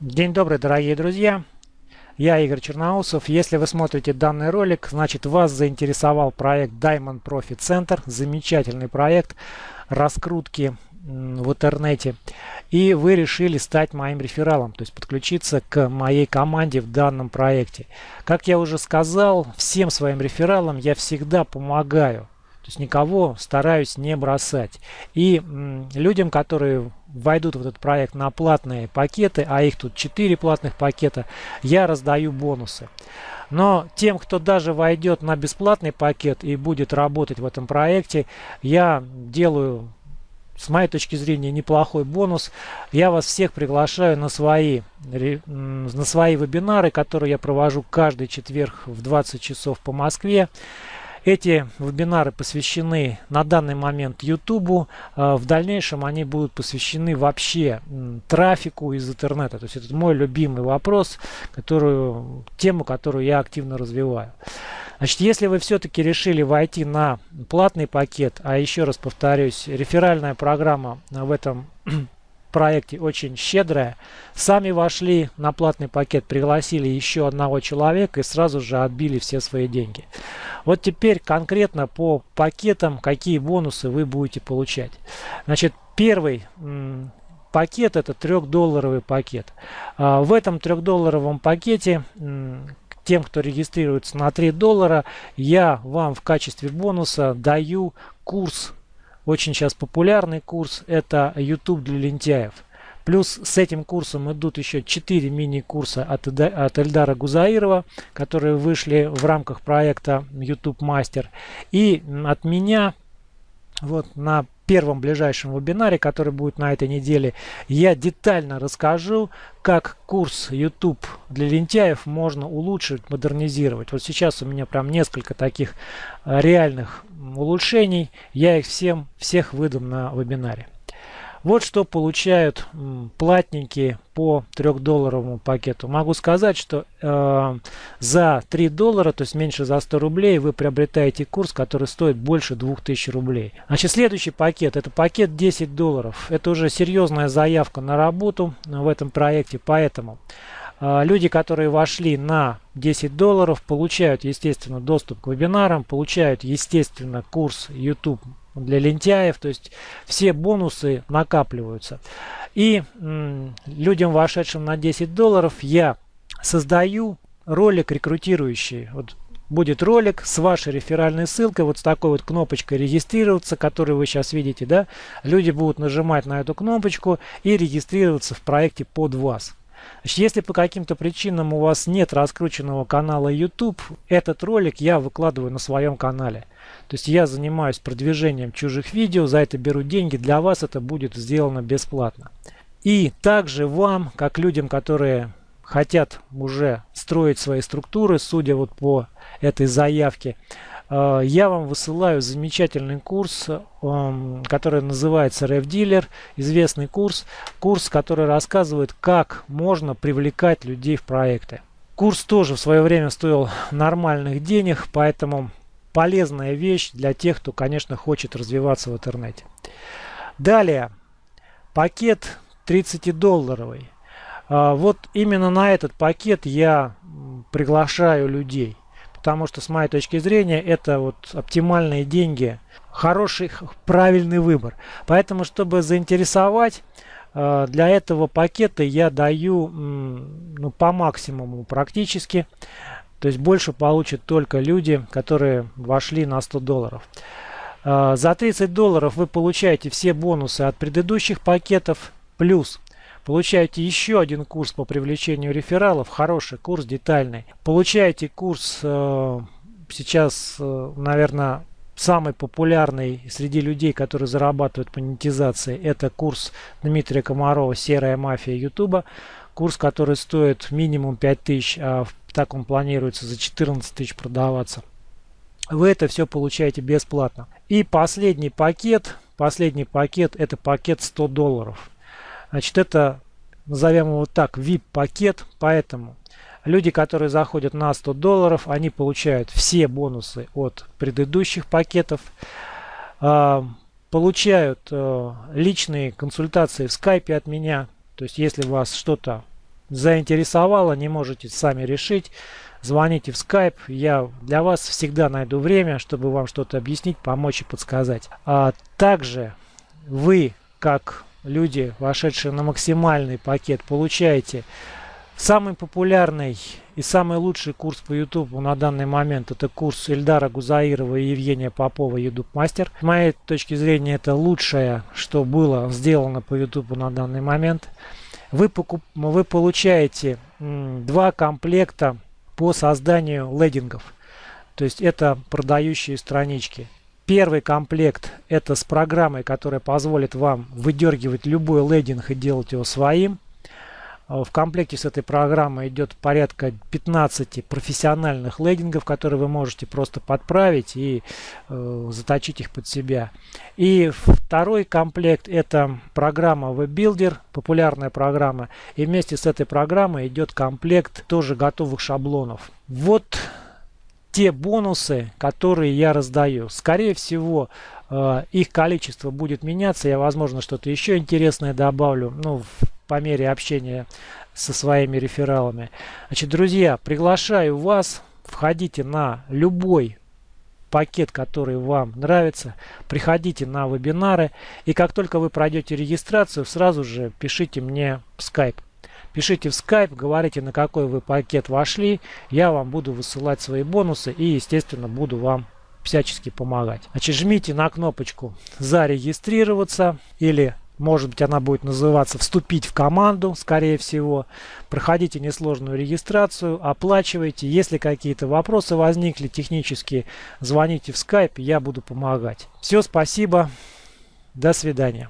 День добрый, дорогие друзья! Я Игорь Черноусов. Если вы смотрите данный ролик, значит вас заинтересовал проект Diamond Profit Center. Замечательный проект раскрутки в интернете. И вы решили стать моим рефералом, то есть подключиться к моей команде в данном проекте. Как я уже сказал, всем своим рефералам я всегда помогаю. То есть никого стараюсь не бросать. И людям, которые войдут в этот проект на платные пакеты, а их тут 4 платных пакета, я раздаю бонусы. Но тем, кто даже войдет на бесплатный пакет и будет работать в этом проекте, я делаю с моей точки зрения, неплохой бонус. Я вас всех приглашаю на свои, на свои вебинары, которые я провожу каждый четверг в 20 часов по Москве. Эти вебинары посвящены на данный момент YouTube. А, в дальнейшем они будут посвящены вообще трафику из интернета. То есть это мой любимый вопрос, которую, тему, которую я активно развиваю. Значит, если вы все-таки решили войти на платный пакет, а еще раз повторюсь, реферальная программа в этом проекте очень щедрая. Сами вошли на платный пакет, пригласили еще одного человека и сразу же отбили все свои деньги. Вот теперь конкретно по пакетам, какие бонусы вы будете получать. Значит, первый пакет это трехдолларовый пакет. А, в этом трехдолларовом пакете тем, кто регистрируется на 3 доллара, я вам в качестве бонуса даю курс очень сейчас популярный курс это YouTube для лентяев. Плюс с этим курсом идут еще 4 мини-курса от, от Эльдара Гузаирова, которые вышли в рамках проекта YouTube Master. И от меня вот на первом ближайшем вебинаре, который будет на этой неделе, я детально расскажу, как курс YouTube для лентяев можно улучшить, модернизировать. Вот сейчас у меня прям несколько таких э, реальных улучшений. Я их всем, всех выдам на вебинаре. Вот что получают платники по 3-долларовому пакету. Могу сказать, что э, за 3 доллара, то есть меньше за 100 рублей, вы приобретаете курс, который стоит больше 2000 рублей. Значит, следующий пакет, это пакет 10 долларов. Это уже серьезная заявка на работу в этом проекте, поэтому люди, которые вошли на 10 долларов, получают, естественно, доступ к вебинарам, получают, естественно, курс YouTube для лентяев, то есть все бонусы накапливаются. И людям, вошедшим на 10 долларов, я создаю ролик рекрутирующий. Вот будет ролик с вашей реферальной ссылкой, вот с такой вот кнопочкой регистрироваться, которую вы сейчас видите, да. Люди будут нажимать на эту кнопочку и регистрироваться в проекте под вас. Значит, если по каким-то причинам у вас нет раскрученного канала YouTube, этот ролик я выкладываю на своем канале. То есть я занимаюсь продвижением чужих видео, за это беру деньги, для вас это будет сделано бесплатно. И также вам, как людям, которые хотят уже строить свои структуры, судя вот по этой заявке, я вам высылаю замечательный курс, эм, который называется RevDealer, известный курс, курс, который рассказывает, как можно привлекать людей в проекты. Курс тоже в свое время стоил нормальных денег, поэтому полезная вещь для тех, кто, конечно, хочет развиваться в интернете. Далее, пакет 30-долларовый. А, вот именно на этот пакет я приглашаю людей. Потому что, с моей точки зрения, это вот оптимальные деньги, хороший, правильный выбор. Поэтому, чтобы заинтересовать, а, для этого пакета я даю ну, по максимуму практически. То есть больше получат только люди, которые вошли на 100 долларов. А, за 30 долларов вы получаете все бонусы от предыдущих пакетов. Плюс получаете еще один курс по привлечению рефералов. Хороший курс, детальный. Получаете курс э, сейчас, э, наверное, самый популярный среди людей, которые зарабатывают монетизацией. Это курс Дмитрия Комарова «Серая мафия Ютуба». Курс, который стоит минимум 5000, а так он планируется за 14 тысяч продаваться. Вы это все получаете бесплатно. И последний пакет, последний пакет, это пакет 100 долларов. Значит, это, назовем его так, VIP пакет, поэтому люди, которые заходят на 100 долларов, они получают все бонусы от предыдущих пакетов, а, получают э, личные консультации в скайпе от меня, то есть если вас что-то заинтересовало, не можете сами решить, звоните в Skype. Я для вас всегда найду время, чтобы вам что-то объяснить, помочь и подсказать. А также вы, как люди, вошедшие на максимальный пакет, получаете самый популярный и самый лучший курс по YouTube на данный момент это курс Эльдара Гузаирова и Евгения Попова YouTube Мастер. С моей точки зрения это лучшее, что было сделано по YouTube на данный момент. Вы, покуп... вы получаете два комплекта по созданию лендингов. То есть это продающие странички. Первый комплект это с программой, которая позволит вам выдергивать любой лендинг и делать его своим. А, в комплекте с этой программой идет порядка 15 профессиональных лендингов, которые вы можете просто подправить и э, заточить их под себя. И второй комплект это программа WebBuilder, популярная программа. И вместе с этой программой идет комплект тоже готовых шаблонов. Вот те бонусы, которые я раздаю. Скорее всего, э, их количество будет меняться. Я, возможно, что-то еще интересное добавлю. Ну, по мере общения со своими рефералами. Значит, друзья, приглашаю вас, входите на любой пакет, который вам нравится, приходите на вебинары, и как только вы пройдете регистрацию, сразу же пишите мне в Skype. Пишите в Skype, говорите, на какой вы пакет вошли, я вам буду высылать свои бонусы и, естественно, буду вам всячески помогать. Значит, жмите на кнопочку «Зарегистрироваться» или может быть, она будет называться «Вступить в команду», скорее всего. Проходите несложную регистрацию, оплачивайте. Если какие-то вопросы возникли технические, звоните в Skype, я буду помогать. Все, спасибо. До свидания.